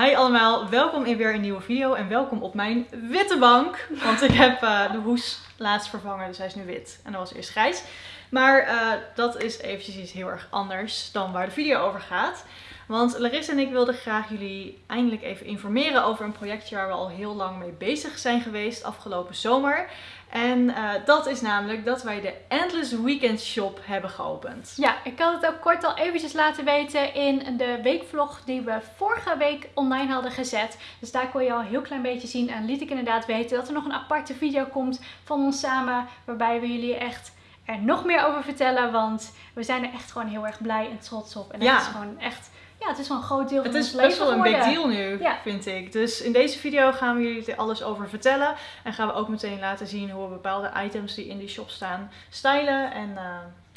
Hi allemaal, welkom in weer een nieuwe video en welkom op mijn witte bank. Want ik heb uh, de hoes laatst vervangen, dus hij is nu wit. En dat was eerst grijs. Maar uh, dat is eventjes iets heel erg anders dan waar de video over gaat. Want Larissa en ik wilden graag jullie eindelijk even informeren over een projectje waar we al heel lang mee bezig zijn geweest afgelopen zomer. En uh, dat is namelijk dat wij de Endless Weekend Shop hebben geopend. Ja, ik had het ook kort al eventjes laten weten in de weekvlog die we vorige week online hadden gezet. Dus daar kon je al een heel klein beetje zien en liet ik inderdaad weten dat er nog een aparte video komt van ons samen. Waarbij we jullie echt er nog meer over vertellen, want we zijn er echt gewoon heel erg blij en trots op. En Ja. het is gewoon echt, ja, het is wel een groot deel van Het ons is leven best wel een big deal nu, Ja. vind ik. Dus in deze video gaan we jullie er alles over vertellen. En gaan we ook meteen laten zien hoe we bepaalde items die in die shop staan stylen. En eh,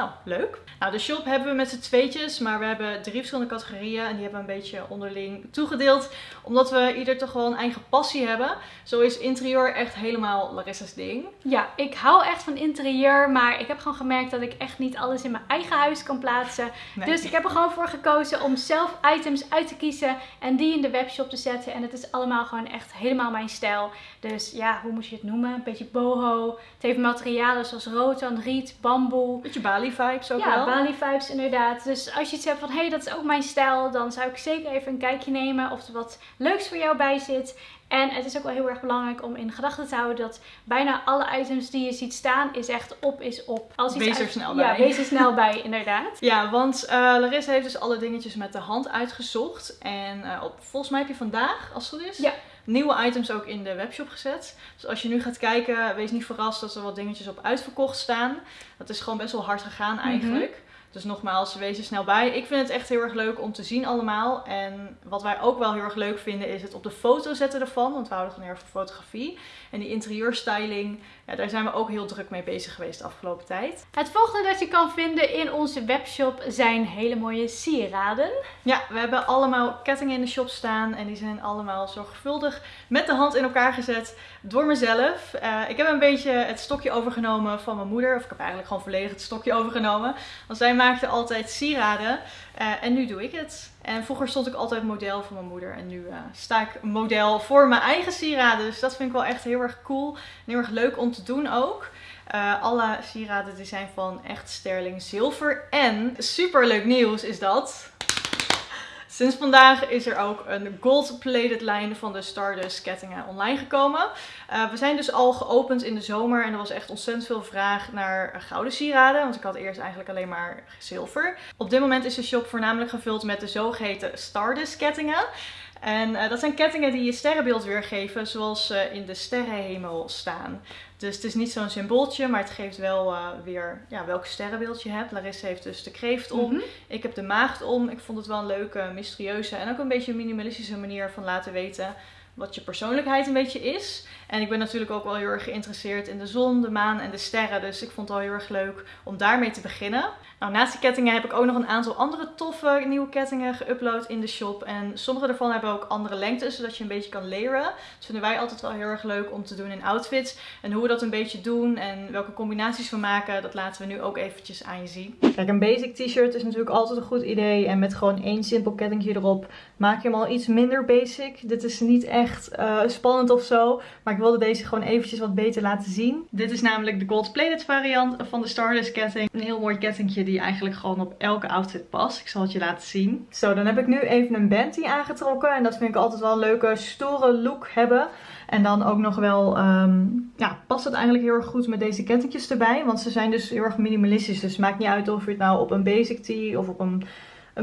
nou, leuk. Nou, de shop hebben we met z'n tweetjes, maar we hebben drie verschillende categorieën. En die hebben we een beetje onderling toegedeeld. Omdat we ieder toch wel een eigen passie hebben. Zo is interieur echt helemaal Larissa's ding. Ja, ik hou echt van interieur, maar ik heb gewoon gemerkt dat ik echt niet alles in mijn eigen huis kan plaatsen. Nee. Dus ik heb er gewoon voor gekozen om zelf items uit te kiezen en die in de webshop te zetten. En het is allemaal gewoon echt helemaal mijn stijl. Dus ja, hoe moet je het noemen? Een beetje boho. Het heeft materialen zoals rotan, riet, bamboe. Beetje Bali vibes ook ja, wel. Bali vibes inderdaad. Dus als je iets hebt van, hé, hey, dat is ook mijn stijl, dan zou ik zeker even een kijkje nemen of er wat leuks voor jou bij zit. En het is ook wel heel erg belangrijk om in gedachten te houden dat bijna alle items die je ziet staan, is echt op is op. Als iets Wees er uit- snel Ja, bij. wees er snel bij, inderdaad. Ja, want eh Larissa heeft dus alle dingetjes met de hand uitgezocht. En eh, op, volgens mij heb je vandaag, als het goed is, Ja. Nieuwe items ook in de webshop gezet. Dus als je nu gaat kijken, wees niet verrast dat er wat dingetjes op uitverkocht staan. Dat is gewoon best wel hard gegaan Mhm. eigenlijk. Dus nogmaals, wees er snel bij. Ik vind het echt heel erg leuk om te zien allemaal. En wat wij ook wel heel erg leuk vinden is het op de foto zetten ervan. Want we houden gewoon heel erg van fotografie. En die interieurstyling, ja, daar zijn we ook heel druk mee bezig geweest de afgelopen tijd. Het volgende dat je kan vinden in onze webshop zijn hele mooie sieraden. Ja, we hebben allemaal kettingen in de shop staan en die zijn allemaal zorgvuldig met de hand in elkaar gezet door mezelf. Eh, ik heb een beetje het stokje overgenomen van mijn moeder, of ik heb eigenlijk gewoon volledig het stokje overgenomen. Want zij maakte altijd sieraden eh, en nu doe ik het. En vroeger stond ik altijd model voor mijn moeder en nu eh, sta ik model voor mijn eigen sieraden. Dus dat vind ik wel echt heel erg cool en heel erg leuk om te doen ook. Alle sieraden die zijn van echt sterling zilver. En super leuk nieuws is dat. Sinds vandaag is er ook een gold-plated lijn van de Stardust kettingen online gekomen. Eh, we zijn dus al geopend in de zomer en er was echt ontzettend veel vraag naar gouden sieraden. Want ik had eerst eigenlijk alleen maar zilver. Op dit moment is de shop voornamelijk gevuld met de zogeheten Stardust kettingen. En eh, dat zijn kettingen die je sterrenbeeld weergeven zoals ze in de sterrenhemel staan. Dus het is niet zo'n symbooltje, maar het geeft wel eh, weer ja, welk sterrenbeeld je hebt. Larissa heeft dus de kreeft om. Mhm. Ik heb de maagd om. Ik vond het wel een leuke, mysterieuze en ook een beetje minimalistische manier van laten weten wat je persoonlijkheid een beetje is. En ik ben natuurlijk ook wel heel erg geïnteresseerd in de zon, de maan en de sterren. Dus ik vond het wel heel erg leuk om daarmee te beginnen. Nou, naast die kettingen heb ik ook nog een aantal andere toffe nieuwe kettingen geüpload in de shop. En sommige daarvan hebben ook andere lengtes, zodat je een beetje kan layeren. Dat vinden wij altijd wel heel erg leuk om te doen in outfits. En hoe we dat een beetje doen en welke combinaties we maken, dat laten we nu ook eventjes aan je zien. Kijk, een basic t-shirt is natuurlijk altijd een goed idee. En met gewoon één simpel kettingje erop maak je hem al iets minder basic. Dit is niet echt eh, spannend of zo. Maar ik wilde deze gewoon eventjes wat beter laten zien. Dit is namelijk de gold plated variant van de Stardust ketting. Een heel mooi kettingje die eigenlijk gewoon op elke outfit past. Ik zal het je laten zien. Zo, dan heb ik nu even een bandy aangetrokken. En dat vind ik altijd wel een leuke, stoere look hebben. En dan ook nog wel, ehm, ja, past het eigenlijk heel erg goed met deze kettingjes erbij. Want ze zijn dus heel erg minimalistisch. Dus maakt niet uit of je het nou op een basic tee of op een,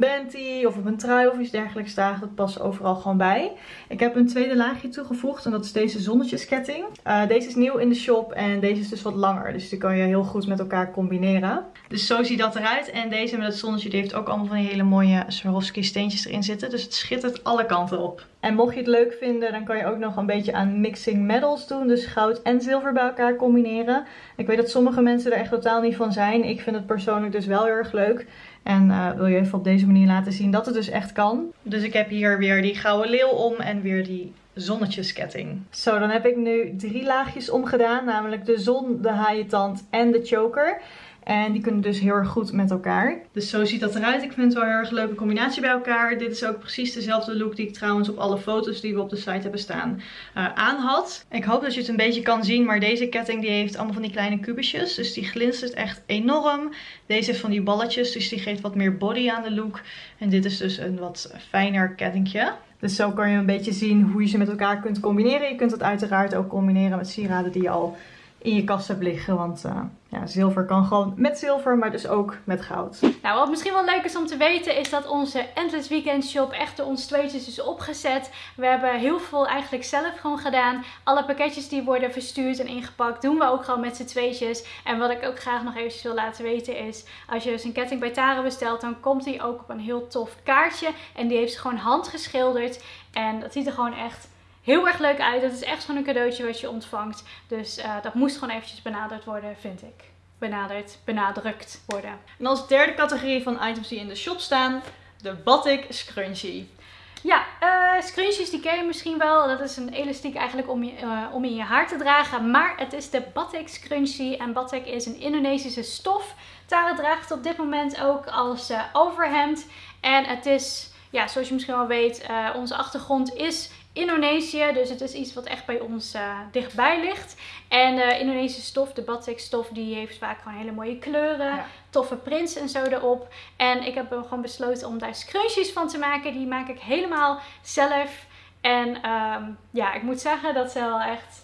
een of op een trui of iets dergelijks draagt. Dat past overal gewoon bij. Ik heb een tweede laagje toegevoegd en dat is deze zonnetjesketting. Eh, deze is nieuw in de shop en deze is dus wat langer. Dus die kan je heel goed met elkaar combineren. Dus zo ziet dat eruit. En deze met het zonnetje die heeft ook allemaal van die hele mooie Swarovski steentjes erin zitten. Dus het schittert alle kanten op. En mocht je het leuk vinden, dan kan je ook nog een beetje aan mixing metals doen. Dus goud en zilver bij elkaar combineren. Ik weet dat sommige mensen er echt totaal niet van zijn. Ik vind het persoonlijk dus wel heel erg leuk. En eh, wil je even op deze manier laten zien dat het dus echt kan. Dus ik heb hier weer die gouden leeuw om en weer die zonnetjesketting. Zo, dan heb ik nu drie laagjes omgedaan. Namelijk de zon, de haaientand en de choker. En die kunnen dus heel erg goed met elkaar. Dus zo ziet dat eruit. Ik vind het wel een heel erg leuke combinatie bij elkaar. Dit is ook precies dezelfde look die ik trouwens op alle foto's die we op de site hebben staan uh, aan had. Ik hoop dat je het een beetje kan zien. Maar deze ketting die heeft allemaal van die kleine kubusjes. Dus die glinstert echt enorm. Deze heeft van die balletjes. Dus die geeft wat meer body aan de look. En dit is dus een wat fijner kettingje. Dus zo kan je een beetje zien hoe je ze met elkaar kunt combineren. Je kunt het uiteraard ook combineren met sieraden die je al in je kast hebt liggen. Want uh, ja, zilver kan gewoon met zilver, maar dus ook met goud. Nou, wat misschien wel leuk is om te weten is dat onze Endless Weekend Shop echt door ons tweetjes is opgezet. We hebben heel veel eigenlijk zelf gewoon gedaan. Alle pakketjes die worden verstuurd en ingepakt doen we ook gewoon met z'n tweetjes. En wat ik ook graag nog even wil laten weten is, als je dus een ketting bij Tara bestelt, dan komt die ook op een heel tof kaartje. En die heeft ze gewoon handgeschilderd. En dat ziet er gewoon echt heel erg leuk uit. Het is echt gewoon een cadeautje wat je ontvangt. Dus uh, dat moest gewoon eventjes benaderd worden, vind ik. Benaderd, benadrukt worden. En als derde categorie van items die in de shop staan, de Batik Scrunchie. Ja, uh, scrunchies die ken je misschien wel. Dat is een elastiek eigenlijk om, je, uh, om in je haar te dragen. Maar het is de Batik Scrunchie. En Batik is een Indonesische stof. Tara draagt het op dit moment ook als uh, overhemd. En het is, ja, zoals je misschien wel weet, onze achtergrond is Indonesië. Dus het is iets wat echt bij ons uh, dichtbij ligt. En de Indonesische stof, de batik stof, die heeft vaak gewoon hele mooie kleuren. Toffe prints en zo erop. En ik heb gewoon besloten om daar scrunchies van te maken. Die maak ik helemaal zelf. En um, ja, ik moet zeggen dat ze wel echt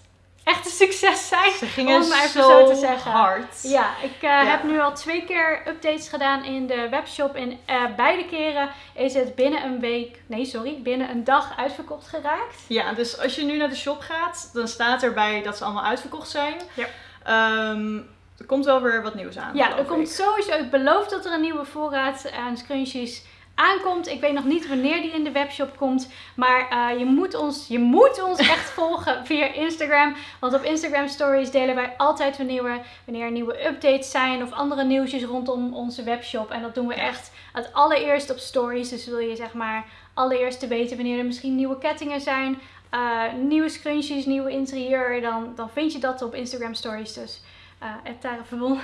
echt een succes zijn. Ze gingen om zo, te zeggen. hard. Ja, ik uh, heb nu al twee keer updates gedaan in de webshop. En uh, beide keren is het binnen een week, nee sorry, binnen een dag uitverkocht geraakt. Ja, dus als je nu naar de shop gaat, dan staat erbij dat ze allemaal uitverkocht zijn. Ja. Um, er komt wel weer wat nieuws aan. Ja, er komt sowieso. Ik beloof dat er een nieuwe voorraad aan scrunchies aankomt. Ik weet nog niet wanneer die in de webshop komt. Maar uh, je, moet ons, je moet ons echt volgen via Instagram. Want op Instagram stories delen wij altijd wanneer, we, wanneer er nieuwe updates zijn. Of andere nieuwsjes rondom onze webshop. En dat doen we echt het allereerst op stories. Dus wil je zeg maar allereerst te weten wanneer er misschien nieuwe kettingen zijn. Uh, nieuwe scrunchies, nieuwe interieur. Dan, dan vind je dat op Instagram stories. Dus uh, Tara Verbon,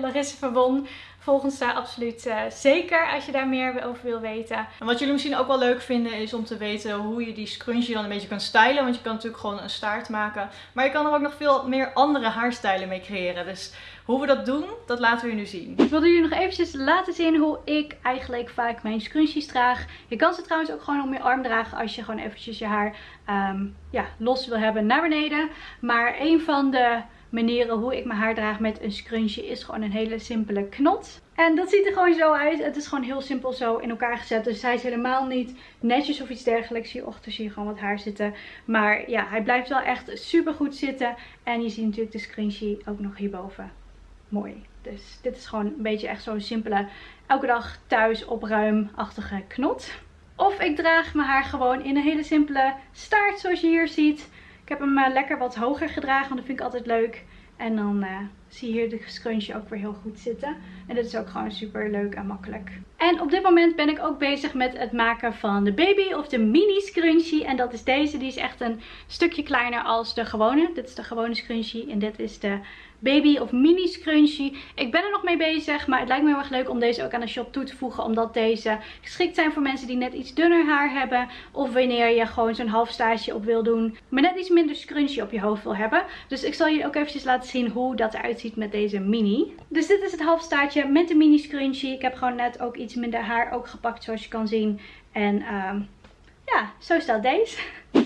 Larisse Verbon. Volg ons daar absoluut uh, zeker als je daar meer over wil weten. En wat jullie misschien ook wel leuk vinden is om te weten hoe je die scrunchie dan een beetje kan stylen. Want je kan natuurlijk gewoon een staart maken. Maar je kan er ook nog veel meer andere haarstijlen mee creëren. Dus hoe we dat doen, dat laten we je nu zien. Ik wilde jullie nog eventjes laten zien hoe ik eigenlijk vaak mijn scrunchies draag. Je kan ze trouwens ook gewoon om je arm dragen als je gewoon eventjes je haar um, ja, los wil hebben naar beneden. Maar een van de manieren hoe ik mijn haar draag met een scrunchie is gewoon een hele simpele knot. En dat ziet er gewoon zo uit. Het is gewoon heel simpel zo in elkaar gezet. Dus hij is helemaal niet netjes of iets dergelijks. Hierachter zie je gewoon wat haar zitten. Maar ja, hij blijft wel echt super goed zitten. En je ziet natuurlijk de scrunchie ook nog hierboven. Mooi. Dus dit is gewoon een beetje echt zo'n simpele, elke dag thuis opruimachtige knot. Of ik draag mijn haar gewoon in een hele simpele staart zoals je hier ziet. Ik heb hem uh, lekker wat hoger gedragen, want dat vind ik altijd leuk. En dan uh, zie hier de scrunchie ook weer heel goed zitten. En dit is ook gewoon super leuk en makkelijk. En op dit moment ben ik ook bezig met het maken van de baby of de mini scrunchie. En dat is deze. Die is echt een stukje kleiner als de gewone. Dit is de gewone scrunchie en dit is de baby of mini scrunchie. Ik ben er nog mee bezig, maar het lijkt me heel erg leuk om deze ook aan de shop toe te voegen. Omdat deze geschikt zijn voor mensen die net iets dunner haar hebben. Of wanneer je gewoon zo'n half staartje op wil doen. Maar net iets minder scrunchie op je hoofd wil hebben. Dus ik zal je ook eventjes laten zien hoe dat eruit ziet met deze mini. Dus dit is het halfstaartje met de mini scrunchie. Ik heb gewoon net ook iets minder haar ook gepakt zoals je kan zien. En uh, ja, zo staat deze.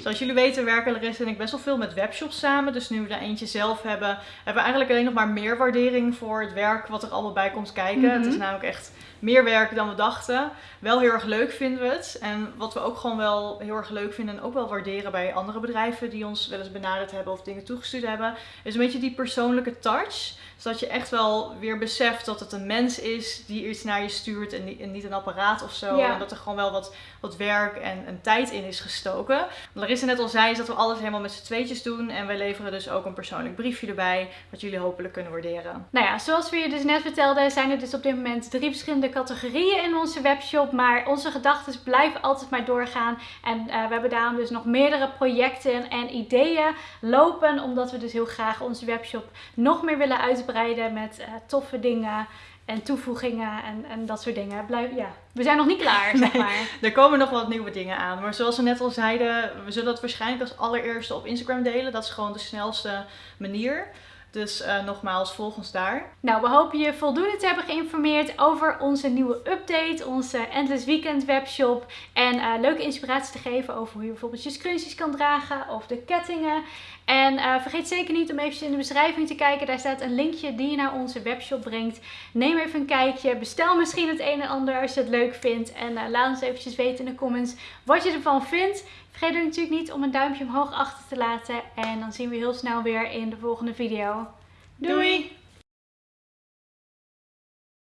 Zoals jullie weten werken Larissa en ik best wel veel met webshops samen. Dus nu we er eentje zelf hebben, hebben we eigenlijk alleen nog maar meer waardering voor het werk wat er allemaal bij komt kijken. Het is mhm. namelijk echt meer werk dan we dachten. Wel heel erg leuk vinden we het. En wat we ook gewoon wel heel erg leuk vinden en ook wel waarderen bij andere bedrijven die ons wel eens benaderd hebben of dingen toegestuurd hebben, is een beetje die persoonlijke touch. Zodat je echt wel weer beseft dat het een mens is die iets naar je stuurt en niet een apparaat of zo. En dat er gewoon wel wat, wat werk en, en tijd in is gestoken. Marissa net al zei, is dat we alles helemaal met z'n tweetjes doen. En wij leveren dus ook een persoonlijk briefje erbij, wat jullie hopelijk kunnen waarderen. Nou ja, zoals we je dus net vertelden, zijn er dus op dit moment drie verschillende categorieën in onze webshop. Maar onze gedachten blijven altijd maar doorgaan. En uh, we hebben daarom dus nog meerdere projecten en ideeën lopen. Omdat we dus heel graag onze webshop nog meer willen uitbreiden met uh, toffe dingen en toevoegingen en, en dat soort dingen. Blijf, ja. We zijn nog niet klaar, zeg maar. er komen nog wat nieuwe dingen aan. Maar zoals we net al zeiden, we zullen dat waarschijnlijk als allereerste op Instagram delen. Dat is gewoon de snelste manier. Dus uh, nogmaals, volg ons daar. Nou, we hopen je voldoende te hebben geïnformeerd over onze nieuwe update, onze Endless Weekend webshop. En uh, leuke inspiratie te geven over hoe je bijvoorbeeld je scrunchies kan dragen of de kettingen. En uh, vergeet zeker niet om even in de beschrijving te kijken. Daar staat een linkje die je naar onze webshop brengt. Neem even een kijkje. Bestel misschien het een en ander als je het leuk vindt. En laat ons eventjes weten in de comments wat je ervan vindt. Vergeet er natuurlijk niet om een duimpje omhoog achter te laten. En dan zien we heel snel weer in de volgende video. Doei!